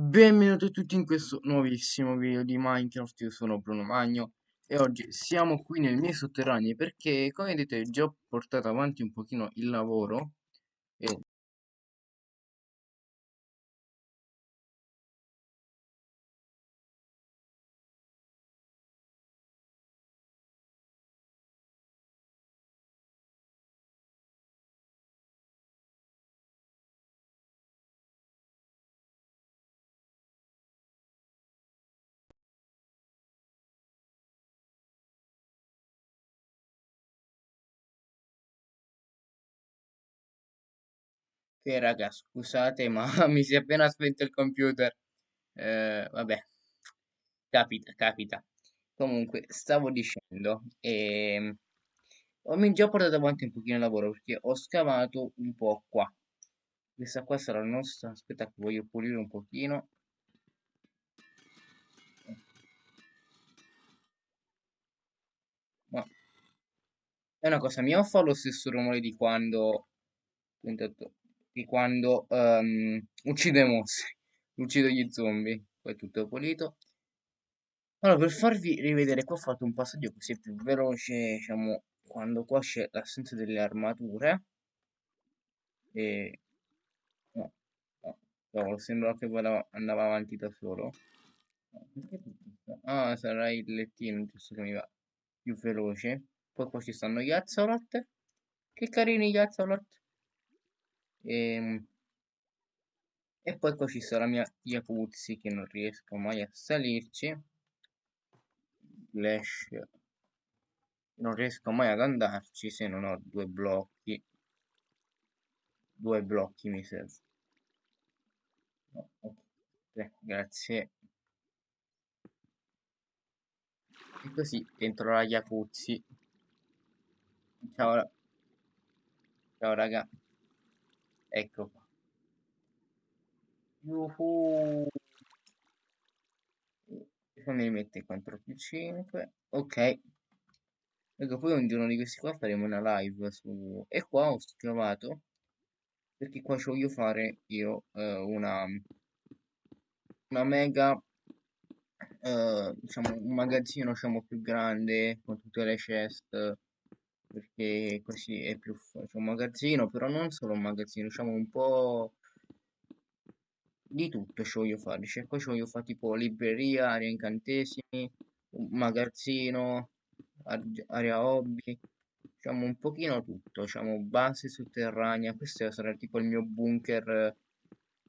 Benvenuti a tutti in questo nuovissimo video di Minecraft, io sono Bruno Magno e oggi siamo qui nei miei sotterranei perché come vedete già ho portato avanti un pochino il lavoro che raga scusate ma mi si è appena spento il computer. Eh, vabbè. Capita capita. Comunque stavo dicendo ehm, ho già portato avanti un pochino il lavoro perché ho scavato un po' qua. Questa qua sarà la nostra aspetta che voglio pulire un pochino. Ma è una cosa mia o fa lo stesso rumore di quando di quando um, uccido i mostri uccido gli zombie poi tutto pulito. Allora per farvi rivedere qua ho fatto un passaggio così più veloce diciamo quando qua c'è l'assenza delle armature. E no, no, no sembra che andava avanti da solo. Ah sarà il lettino giusto che mi va più veloce. Poi qua ci stanno gli Axolot che carini gli Axolot e, ehm, e poi qua ci sta la mia Jacuzzi che non riesco mai a salirci. Flash. Non riesco mai ad andarci se non ho due blocchi. Due blocchi mi serve no, okay. grazie. E così entro la jacuzzi ciao ciao raga ecco qua. Yuhu. fammi mettere 4 più 5 ok. Ecco poi un giorno di questi qua faremo una live su e qua ho scavato perché qua ci voglio fare io eh, una una mega eh, diciamo un magazzino diciamo più grande con tutte le chest perché così è più c'è un magazzino però non solo un magazzino diciamo un po' di tutto ci voglio fare cioè qua ci voglio fare tipo libreria area incantesimi un magazzino area hobby diciamo un pochino tutto diciamo base sotterranea questo sarà tipo il mio bunker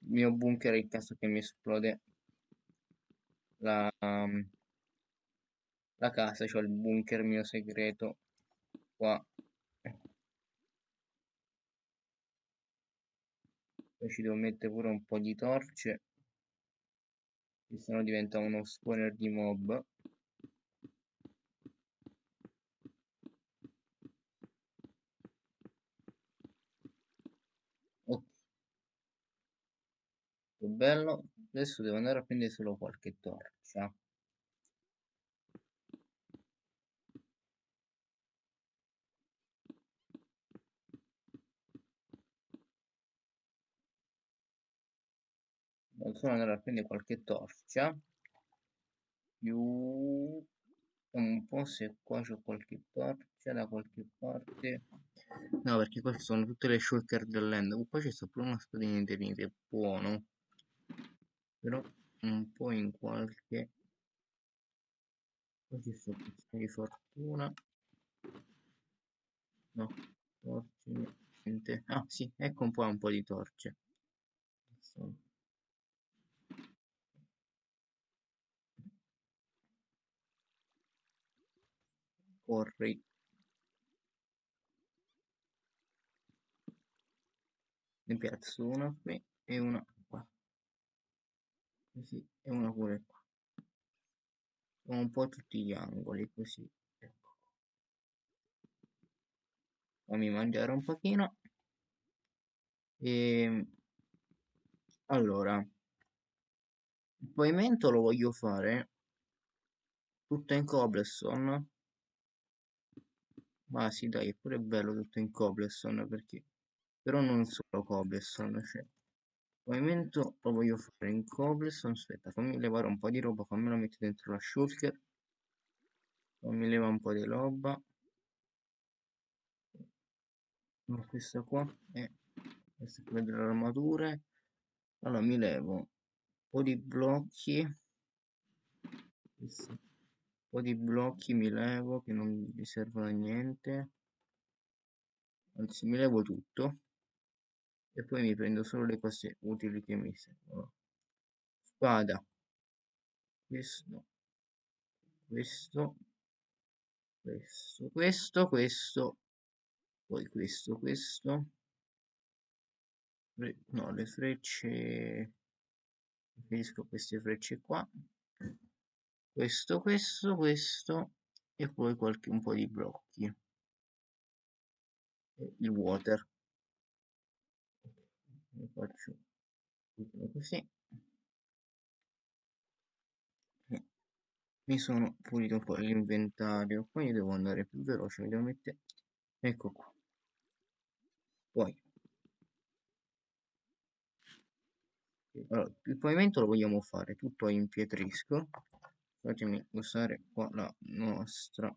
il mio bunker in caso che mi esplode la, la casa cioè il bunker mio segreto qua. Poi ci devo mettere pure un po' di torce che sennò diventa uno spawner di mob. Ok. Bello. Adesso devo andare a prendere solo qualche torcia solo andare a prendere qualche torcia più un po' se qua c'è qualche torcia da qualche parte. No perché queste sono tutte le shulker dell'end poi c'è pure una spadina internet buono. Però un po' in qualche qua ci sta di fortuna. No torce niente. Ah sì ecco un po' un po' di torce corri. Ne piazzo una qui e una qua. Così e una pure qua. Un po' tutti gli angoli così ecco. Fammi mangiare un pochino. E ehm, allora il pavimento lo voglio fare tutto in cobblestone ma sì dai è pure bello tutto in cobblestone perché però non solo cobblestone cioè pavimento lo voglio fare in cobblestone aspetta fammi levare un po' di roba fammelo mettere dentro la shulker. Fammi levare un po' di roba. No, questa qua è questa è delle armature allora mi levo un po' di blocchi. Questo. Un po' di blocchi mi levo che non mi servono a niente. Anzi mi levo tutto. E poi mi prendo solo le cose utili che mi servono. Spada. Questo. Questo. Questo. Questo questo. Poi questo questo. No le frecce. Preferisco queste frecce qua questo questo questo e poi qualche un po' di blocchi. Il water. Lo faccio così. Mi sono pulito un po' l'inventario poi devo andare più veloce mi devo mettere ecco qua. Poi. Allora, il pavimento lo vogliamo fare tutto in pietrisco fatemi usare qua la nostra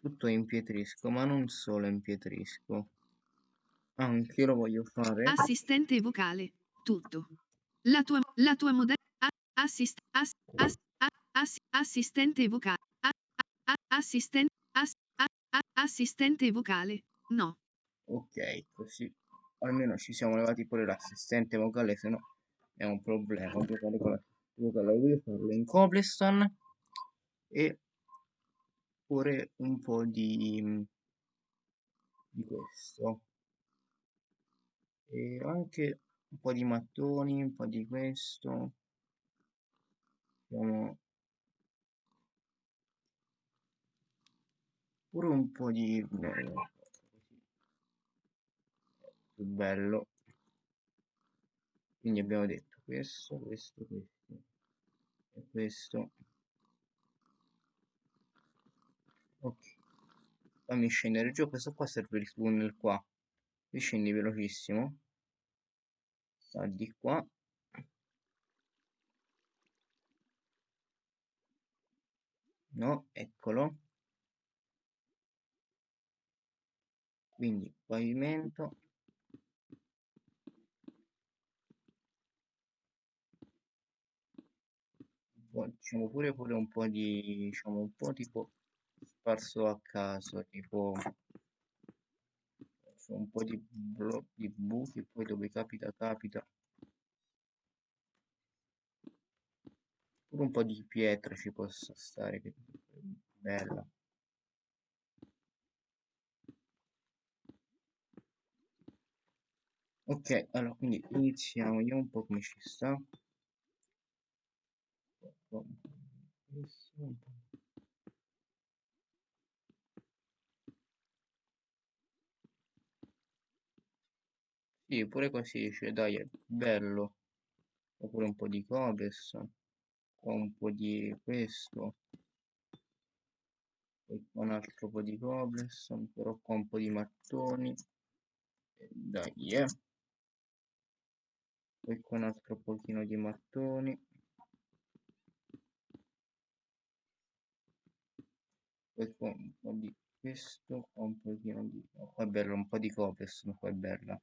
tutto in pietrisco ma non solo in pietrisco anche lo voglio fare Assistente vocale. Tutto. La tua, la tua moda- a- assist- ass- ass- ass- assistente vocale. a- a- a- assisten- ass- a- a- assistente vocale. No. ok così almeno ci siamo levati pure l'assistente vocale se no è un problema giocare con voglio farlo in cobblestone e pure un po' di di questo. E anche un po' di mattoni un po' di questo. Facciamo pure un po' di eh, più bello. Quindi abbiamo detto questo questo questo e questo. Ok. Fammi scendere giù questo qua serve il tunnel qua. Qui scendi velocissimo. Sta di qua. No eccolo. Quindi pavimento facciamo pure pure un po' di diciamo un po' tipo sparso a caso tipo un po' di, di buchi poi dove capita capita. Pure un po' di pietra ci possa stare che bella. Ok allora quindi iniziamo vediamo un po' come ci sta un po' po' Sì, pure così, cioè dai, è bello. Oppure un po' di qua un po' di questo, poi un altro po' di cobblestone, però qua un po' di mattoni. Dai, eh. Poi qua un altro pochino di mattoni. Poi un po' di questo, un pochino di... qua è bello, un po' di cobblestone, qua è bella.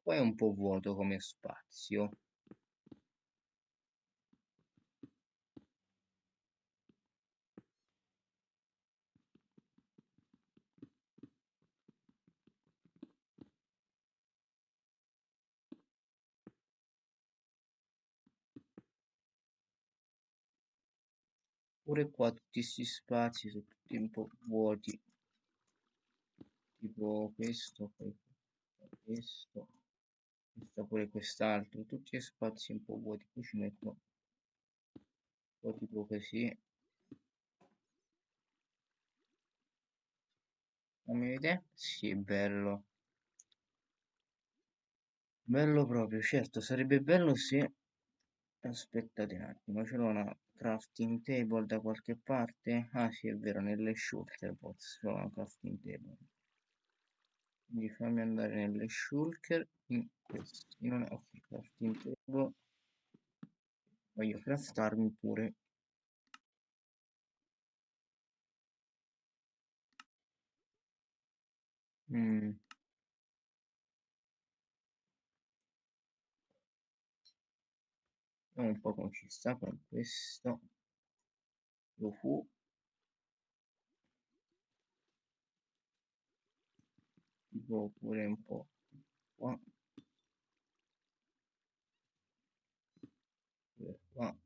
Qua è un po' vuoto come spazio. Pure qua tutti questi spazi sono tutti un po' vuoti. Tipo questo, poi questo, questo pure quest'altro, tutti spazi un po' vuoti. Qui ci metto un po' tipo così. fammi vedere sì è bello bello proprio certo sarebbe bello se aspettate un attimo ce l'ho una crafting table da qualche parte? Ah sì è vero nelle shulker c'ho una crafting table. Quindi fammi andare nelle shulker in una ok crafting table. Voglio craftarmi pure. Mm. Vediamo un po' come ci sta con questo. Lo fu. Tipo pure un po' qua. Pure qua.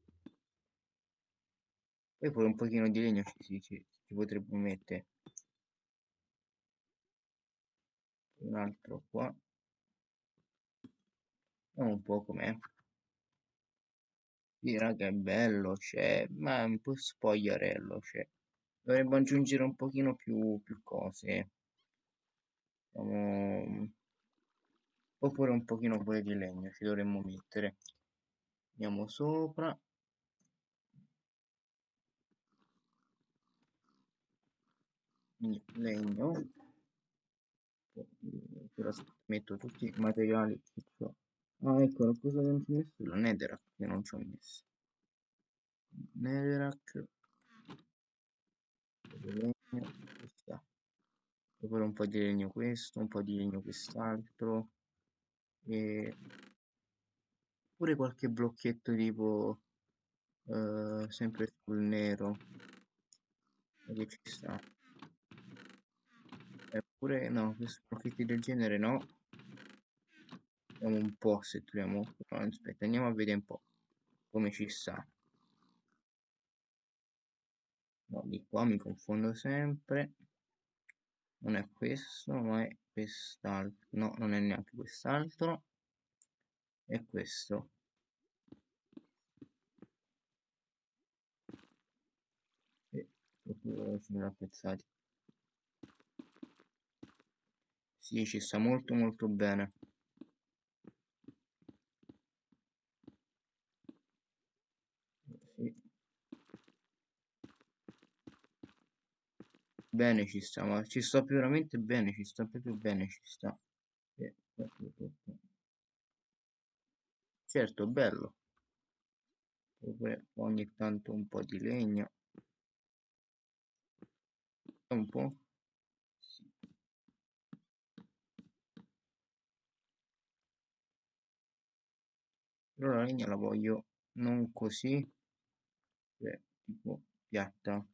Poi pure un pochino di legno ci, ci, ci, ci potrebbe mettere un altro qua. Vediamo un po' com'è sì è bello c'è ma è un po' spogliarello c'è dovremmo aggiungere un pochino più, più cose. Diciamo oppure un pochino pure di legno ci dovremmo mettere. Andiamo sopra. Legno. Metto tutti i materiali che ho ah ecco la cosa che non ci ho messo? La netherrack che non ci ho messo. Netherrack. Poi un po' di legno questo un po' di legno quest'altro. E pure qualche blocchetto tipo eh, sempre sul nero. Che ci sta? Eppure no questi blocchetti del genere no vediamo un po' se troviamo aspetta andiamo a vedere un po' come ci sta. No di qua mi confondo sempre. Non è questo ma è quest'altro. No non è neanche quest'altro. È questo. E sono apprezzati. Sì ci sta molto molto bene bene ci sta, ma ci sta veramente bene, ci sta proprio bene, ci sta. Certo, bello. Dove ogni tanto un po' di legno. Un po'. Sì. Però la legna la voglio non così, cioè, tipo piatta.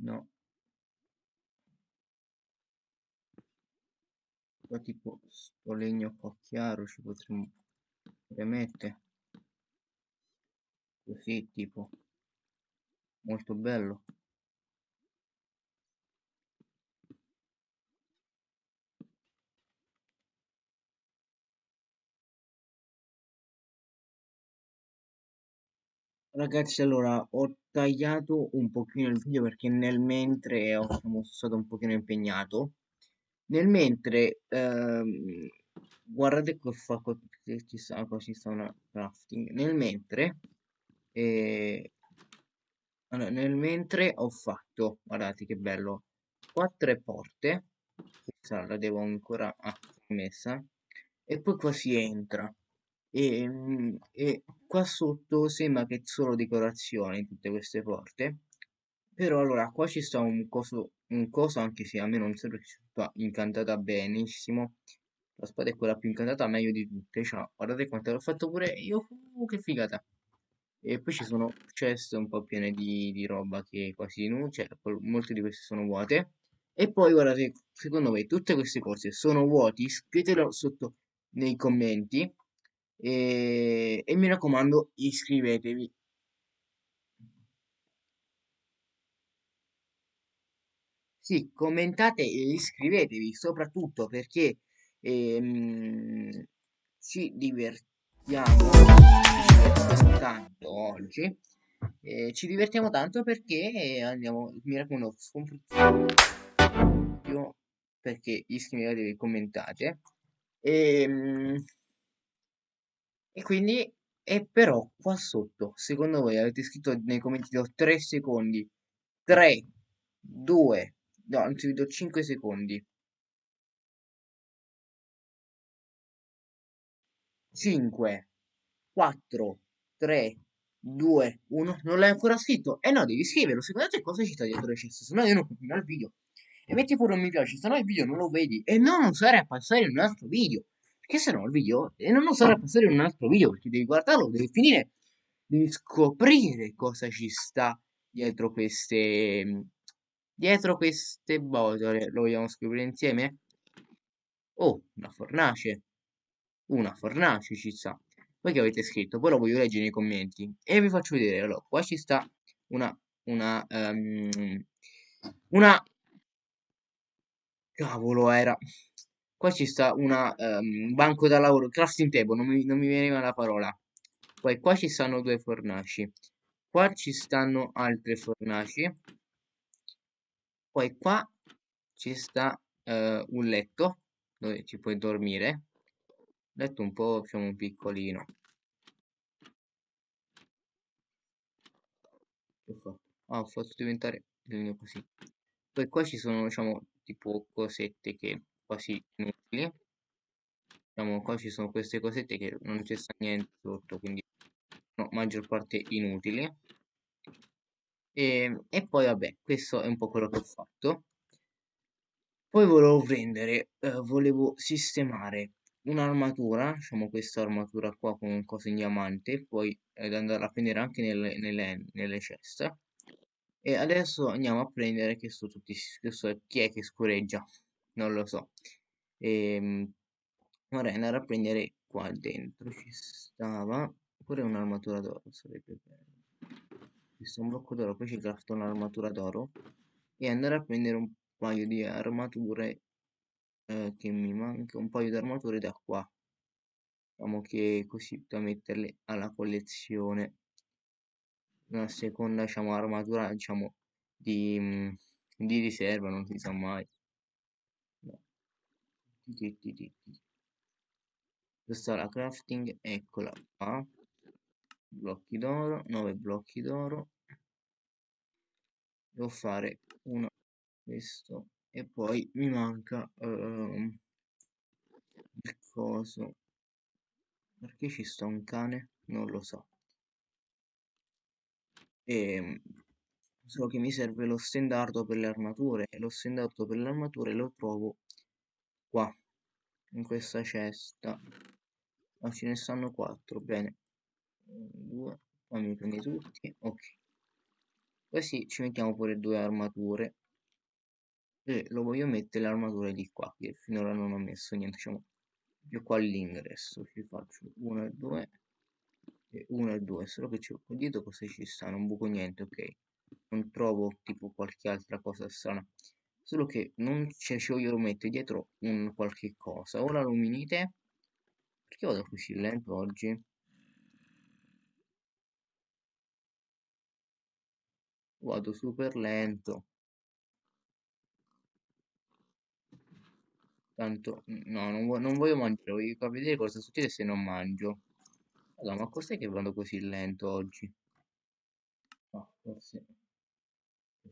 No. Qua tipo sto legno qua chiaro ci potremmo mettere. Così tipo. Molto bello. Ragazzi, allora ho tagliato un pochino il video perché nel mentre ho, sono stato un pochino impegnato. Nel mentre, ehm, guardate che fa ci sta, ci sta una crafting. Nel mentre, eh, allora, nel mentre ho fatto, guardate che bello, quattro porte. Questa la devo ancora ah, messa. E poi qua si entra e, mm, e qua sotto sembra che solo decorazione tutte queste porte però allora qua ci sta un coso un coso anche se a me non sembra che sia incantata benissimo. La spada è quella più incantata meglio di tutte cioè, guardate quanto l'ho fatto pure io uh, che figata. E poi ci sono chest un po' piene di, di roba che quasi non c'è cioè, molte di queste sono vuote. E poi guardate secondo me tutte queste cose sono vuoti scrivetelo sotto nei commenti e, e mi raccomando iscrivetevi sì commentate e iscrivetevi soprattutto perché ehm, ci divertiamo, tanto oggi eh, ci divertiamo tanto perché andiamo mi raccomando perché iscrivetevi e commentate. E, mm, e quindi, e però qua sotto, secondo voi avete scritto nei commenti, do 3 secondi, 3, 2, no, anzi vi do 5 secondi. 5, 4, 3, 2, 1. Non l'hai ancora scritto? Eh no, devi scriverlo. Secondo te cosa ci sta dietro le ceste? Se no io non continuo il video. E metti pure un mi piace, se no il video non lo vedi. E non usare a passare in un altro video. Perché se no il video... E non usare a passare in un altro video, perché devi guardarlo, devi finire... Devi scoprire cosa ci sta dietro queste... Dietro queste botole. Lo vogliamo scoprire insieme? Oh, una fornace. Una fornace ci sta. Voi che avete scritto? Poi lo voglio leggere nei commenti. E vi faccio vedere. Allora, qua ci sta una... Una... Um, una... Cavolo era... Qua ci sta una um, banco da lavoro, crafting table, non mi, non mi veniva la parola. Poi qua ci stanno due fornaci. Qua ci stanno altre fornaci. Poi qua ci sta uh, un letto dove ci puoi dormire letto un po' diciamo piccolino che ah ho fatto diventare così poi qua ci sono diciamo tipo cosette che quasi inutili diciamo qua ci sono queste cosette che non c'è niente sotto quindi no, maggior parte inutili e, e poi vabbè questo è un po' quello che ho fatto poi volevo prendere eh, volevo sistemare un'armatura, diciamo questa armatura qua con cose in diamante, poi ad andare a prendere anche nelle, nelle, nelle ceste. E adesso andiamo a prendere che sono tutti, questo chi è che scureggia? Non lo so. E, ehm, vorrei andare a prendere qua dentro, ci stava pure un'armatura d'oro, sarebbe bello. Questo è un blocco d'oro, poi ci crafto un'armatura d'oro e andare a prendere un paio di armature eh, che mi manca un paio di armature da qua diciamo che così da metterle alla collezione una seconda diciamo armatura diciamo di, mm, di riserva non si sa mai. Questa è la crafting eccola qua. Blocchi d'oro 9 blocchi d'oro. Devo fare uno questo e poi mi manca uh, il coso. Perché ci sta un cane? Non lo so. E ehm, solo che mi serve lo stendardo per le armature e lo stendardo per le armature lo trovo qua in questa cesta. Ma ce ne stanno quattro bene. Due fammi prendere tutti? Ok. Così ci mettiamo pure due armature. E lo voglio mettere l'armatura di qua che finora non ho messo niente diciamo io qua all'ingresso. Ci faccio 1 e 2 e 1 e 2 solo che c'è dietro cosa ci sta? Non buco niente ok. Non trovo tipo qualche altra cosa strana solo che non c'è cioè, io lo metto dietro un qualche cosa ora luminite perché vado così lento oggi vado super lento Tanto, no, non, vo non voglio mangiare, voglio vedere cosa succede se non mangio. Allora, ma cos'è che vado così lento oggi? No, forse...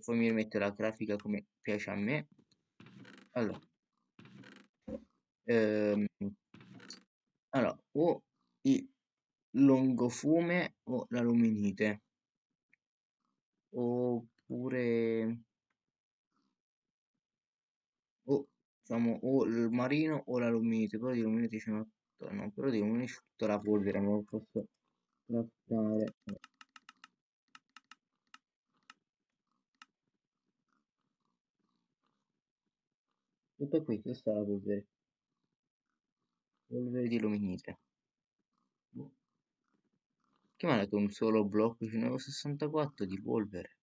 Poi mi rimetto la grafica come piace a me. Allora. Ehm, allora, o il longofume o la luminite. Oppure... Oh, diciamo o il marino o la luminite però di luminite c'è una no però di luminite c'è tutta la polvere non lo posso trattare e poi qui questa è la polvere. Polvere di luminite. Boh. che ha dato un solo blocco ce ne avevo 64 di polvere.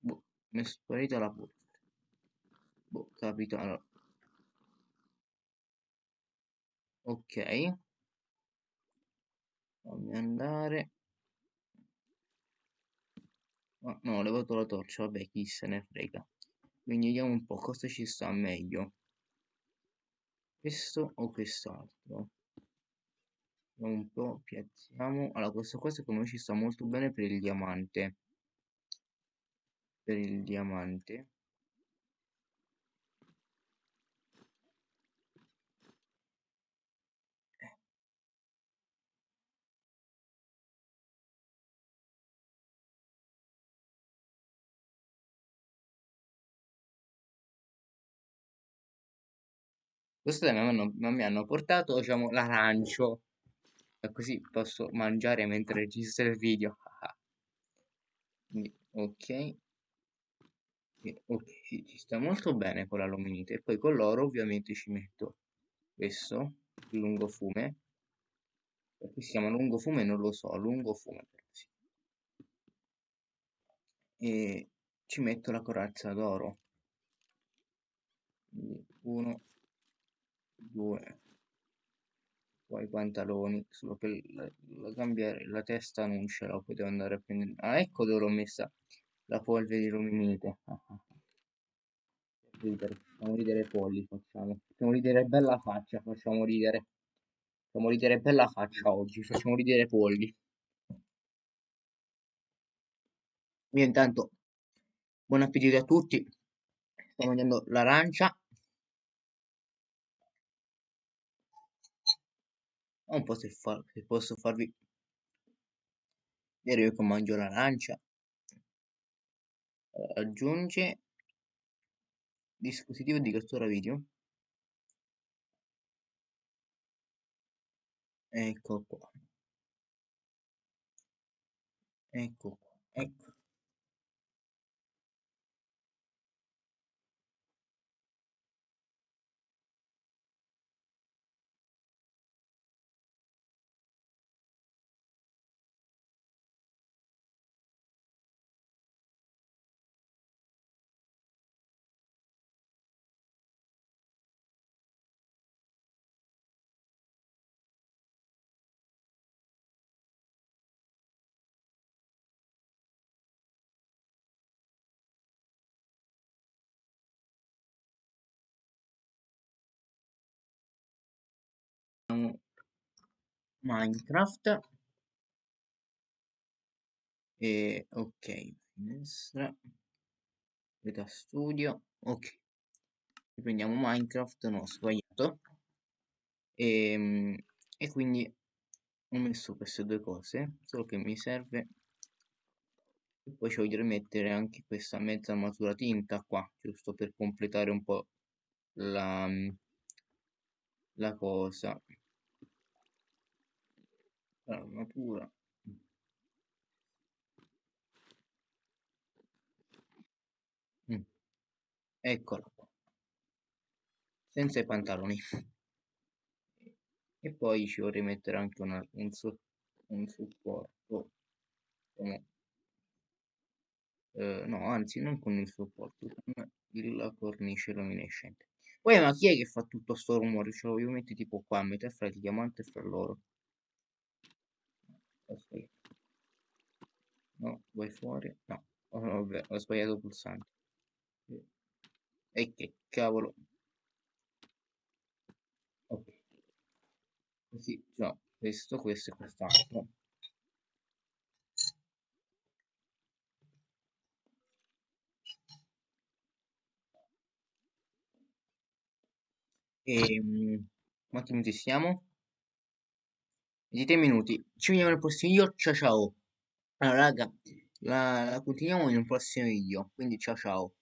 Boh mi è sparita la polvere. Boh capitano ok. Fammi andare. Oh, no ho levato la torcia vabbè chi se ne frega vediamo un po' cosa ci sta meglio. Questo o quest'altro? Un po' piazziamo. Allora questa cosa secondo me ci sta molto bene per il diamante. Per il diamante Questo mi hanno, mi hanno portato, diciamo, l'arancio. E così posso mangiare mentre registro il video. Quindi, ok. E, ok, sì, ci sta molto bene con l'aluminite. E poi con l'oro ovviamente ci metto questo, lungo fume. Perché si chiama lungo fume non lo so, lungo fume. Sì. E ci metto la corazza d'oro. Uno, due. Poi i pantaloni solo che la, cambiare, la testa non ce la potevo andare a prendere. Ah ecco dove l'ho messa la polvere di luminite ridere facciamo ridere polli facciamo facciamo ridere bella faccia facciamo ridere. Facciamo ridere bella faccia oggi facciamo ridere polli. Io intanto buon appetito a tutti. Sto mangiando l'arancia un po' se, fa, se posso farvi vedere io che mangio l'arancia. Aggiunge dispositivo di cattura video. Ecco qua. Ecco qua ecco Minecraft. E ok finestra veda studio. Ok. Riprendiamo Minecraft non ho sbagliato. E, ehm, e quindi ho messo queste due cose solo che mi serve. E poi ci voglio rimettere anche questa mezza armatura tinta qua giusto per completare un po' la, la cosa l'armatura mm. eccola qua. Senza i pantaloni. E poi ci vorrei mettere anche una, un, su, un supporto. Come, eh, no anzi non con il supporto con la cornice luminescente. Poi ma chi è che fa tutto sto rumore? Ce lo voglio mettere tipo qua a metà fra il diamante e fra l'oro Aspetta. No, vai fuori. No, oh, vabbè, ho sbagliato il pulsante. E che cavolo. Ok. Così, già, questo, questo e quest'altro. E um, quanti minuti siamo? 23 minuti. Ci vediamo nel prossimo video. Ciao ciao. Allora, raga, la, la continuiamo in un prossimo video. Quindi ciao ciao.